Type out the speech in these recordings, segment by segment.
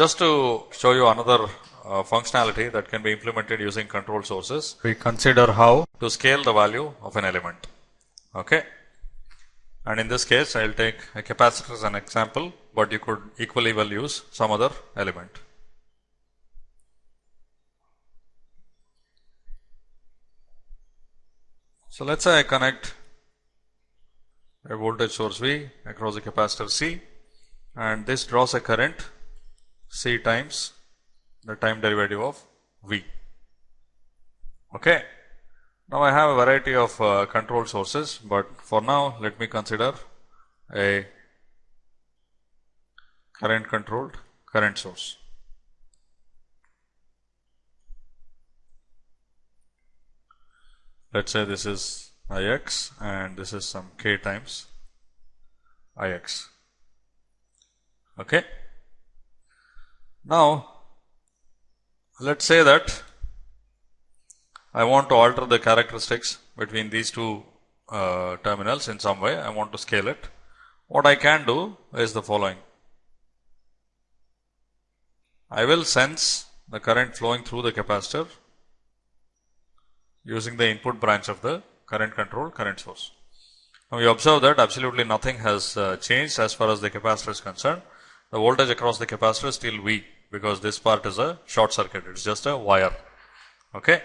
just to show you another uh, functionality that can be implemented using control sources, we consider how to scale the value of an element. Okay. And in this case, I will take a capacitor as an example, but you could equally well use some other element. So, let us say I connect a voltage source V across a capacitor C and this draws a current C times the time derivative of V. Okay. Now, I have a variety of uh, control sources, but for now let me consider a current controlled current source. Let us say this is Ix and this is some k times Ix. Okay. Now, let us say that I want to alter the characteristics between these two uh, terminals in some way, I want to scale it. What I can do is the following. I will sense the current flowing through the capacitor using the input branch of the current control current source. Now, you observe that absolutely nothing has uh, changed as far as the capacitor is concerned. The voltage across the capacitor is still V because this part is a short circuit, it is just a wire. Okay.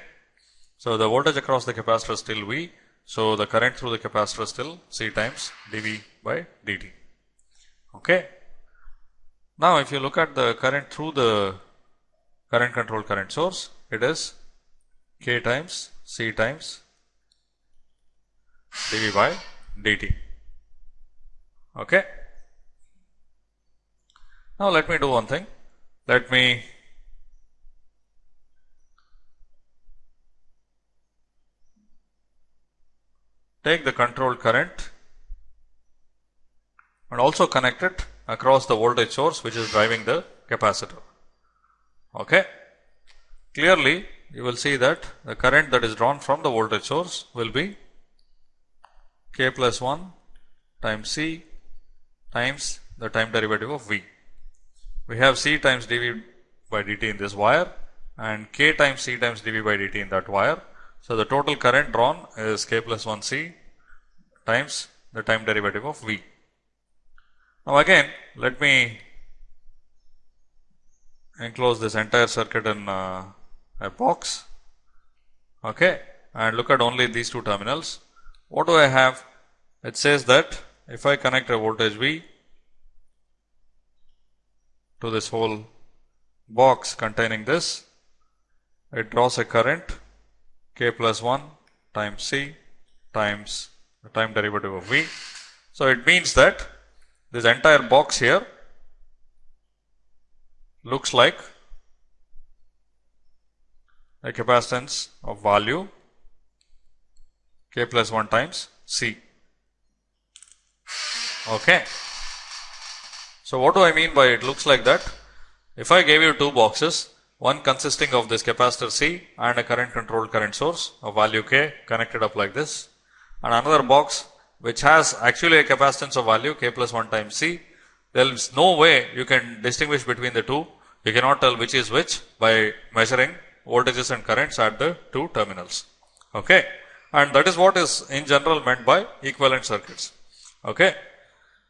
So, the voltage across the capacitor is still V. So, the current through the capacitor is still C times dV by dt. Okay. Now, if you look at the current through the current control current source, it is K times C times dV by dt. Okay. Now, let me do one thing. Let me take the control current and also connect it across the voltage source which is driving the capacitor. Okay. Clearly, you will see that the current that is drawn from the voltage source will be k plus 1 times C times the time derivative of V we have C times dV by dt in this wire and K times C times dV by dt in that wire. So, the total current drawn is K plus 1 C times the time derivative of V. Now, again let me enclose this entire circuit in uh, a box okay, and look at only these two terminals. What do I have? It says that if I connect a voltage V to this whole box containing this, it draws a current k plus 1 times C times the time derivative of V. So, it means that this entire box here looks like a capacitance of value k plus 1 times C. Okay. So, what do I mean by it looks like that? If I gave you two boxes, one consisting of this capacitor C and a current controlled current source of value K connected up like this and another box which has actually a capacitance of value K plus 1 times C, there is no way you can distinguish between the two. You cannot tell which is which by measuring voltages and currents at the two terminals. Okay. And that is what is in general meant by equivalent circuits. Okay.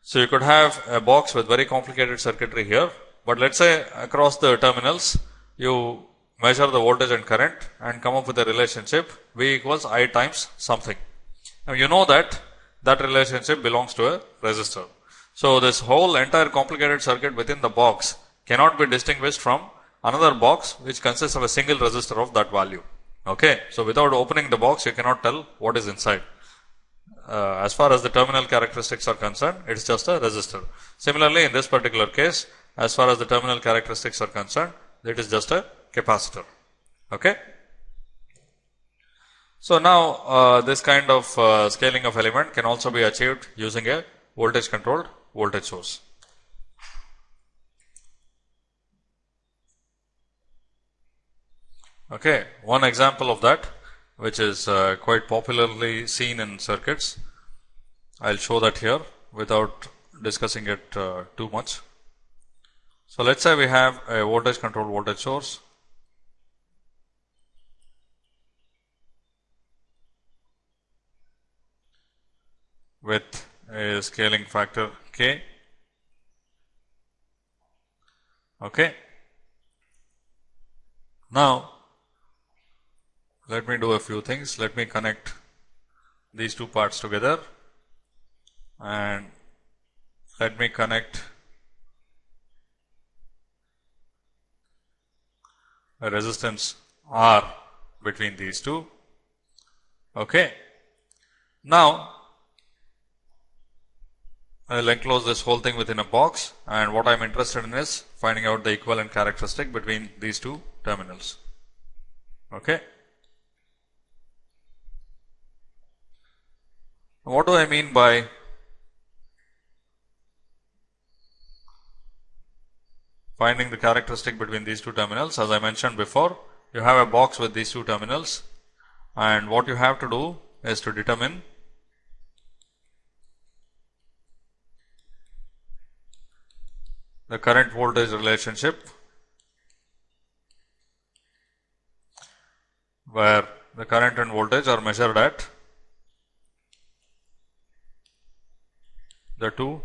So, you could have a box with very complicated circuitry here, but let us say across the terminals you measure the voltage and current and come up with a relationship V equals I times something. Now, you know that that relationship belongs to a resistor. So, this whole entire complicated circuit within the box cannot be distinguished from another box which consists of a single resistor of that value. Okay. So, without opening the box you cannot tell what is inside uh, as far as the terminal characteristics are concerned, it is just a resistor. Similarly, in this particular case, as far as the terminal characteristics are concerned, it is just a capacitor. Okay. So, now uh, this kind of uh, scaling of element can also be achieved using a voltage controlled voltage source. Okay, one example of that which is uh, quite popularly seen in circuits. I will show that here without discussing it uh, too much. So, let us say we have a voltage controlled voltage source with a scaling factor k. Okay. Now, let me do a few things. Let me connect these two parts together and let me connect a resistance R between these two. Okay. Now, I will enclose this whole thing within a box and what I am interested in is finding out the equivalent characteristic between these two terminals. Okay. What do I mean by finding the characteristic between these two terminals? As I mentioned before, you have a box with these two terminals and what you have to do is to determine the current voltage relationship where the current and voltage are measured at the two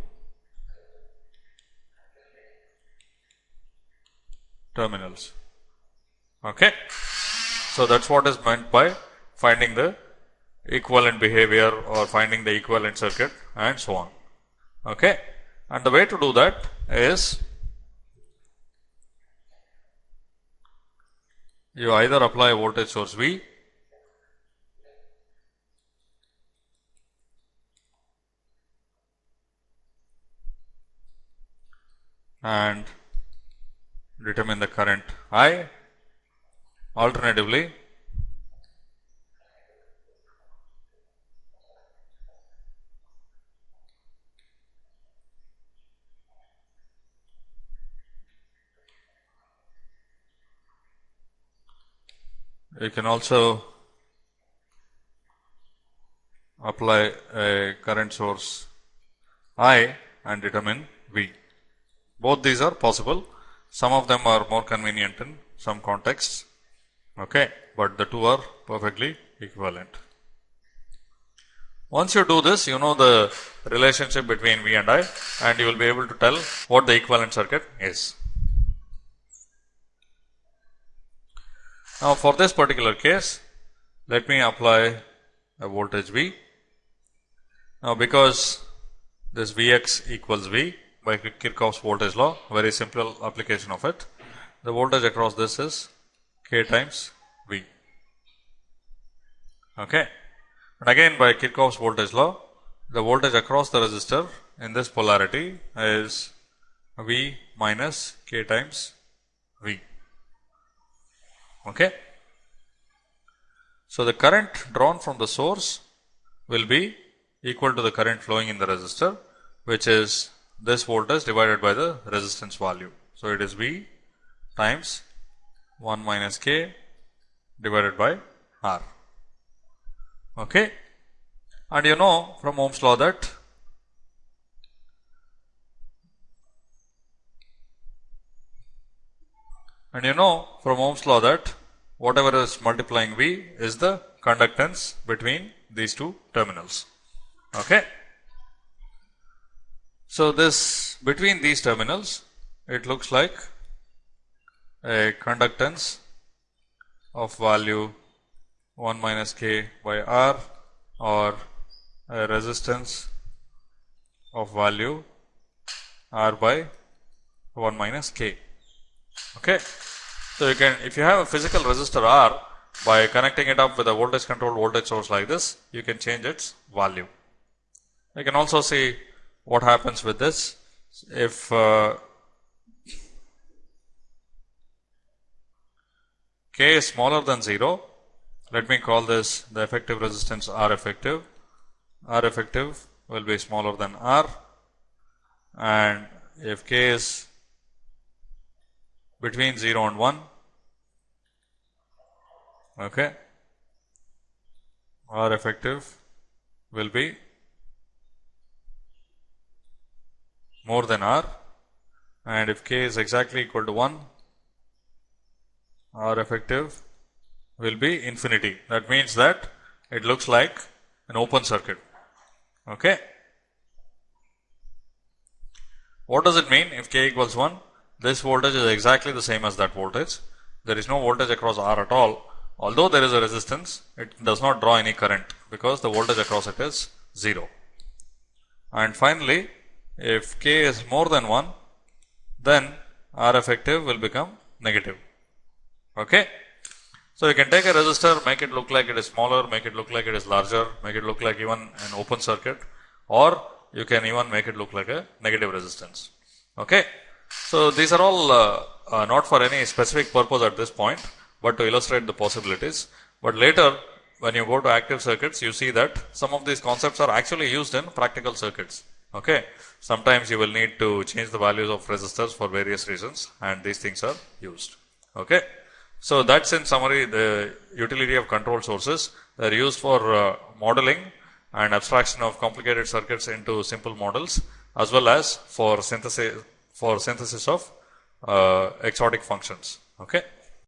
terminals. Okay. So, that is what is meant by finding the equivalent behavior or finding the equivalent circuit and so on. Okay. And the way to do that is you either apply a voltage source V and determine the current I. Alternatively, you can also apply a current source I and determine V. Both these are possible. Some of them are more convenient in some contexts, okay, but the two are perfectly equivalent. Once you do this, you know the relationship between V and I and you will be able to tell what the equivalent circuit is. Now, for this particular case, let me apply a voltage V. Now, because this Vx equals V, by Kirchhoff's voltage law, very simple application of it. The voltage across this is K times V. Okay. And again by Kirchhoff's voltage law, the voltage across the resistor in this polarity is V minus K times V. Okay. So, the current drawn from the source will be equal to the current flowing in the resistor, which is this voltage divided by the resistance value. So, it is V times 1 minus K divided by R. Okay. And you know from Ohm's law that and you know from Ohm's law that whatever is multiplying V is the conductance between these two terminals. Okay. So, this between these terminals it looks like a conductance of value 1 minus k by r or a resistance of value r by 1 minus k. Okay. So, you can if you have a physical resistor r by connecting it up with a voltage controlled voltage source like this, you can change its value. You can also see what happens with this? If uh, k is smaller than 0 let me call this the effective resistance R effective. R effective will be smaller than R. And if k is between 0 and 1 okay R effective will be more than R and if k is exactly equal to 1, R effective will be infinity. That means that it looks like an open circuit. Okay. What does it mean if k equals 1? This voltage is exactly the same as that voltage. There is no voltage across R at all. Although there is a resistance, it does not draw any current because the voltage across it is 0. And finally, if k is more than 1, then R effective will become negative. Okay. So, you can take a resistor, make it look like it is smaller, make it look like it is larger, make it look like even an open circuit or you can even make it look like a negative resistance. Okay. So, these are all uh, uh, not for any specific purpose at this point, but to illustrate the possibilities. But later when you go to active circuits, you see that some of these concepts are actually used in practical circuits. Okay. Sometimes you will need to change the values of resistors for various reasons and these things are used. Okay. So, that is in summary the utility of control sources. They are used for uh, modeling and abstraction of complicated circuits into simple models as well as for synthesis for synthesis of uh, exotic functions. Okay.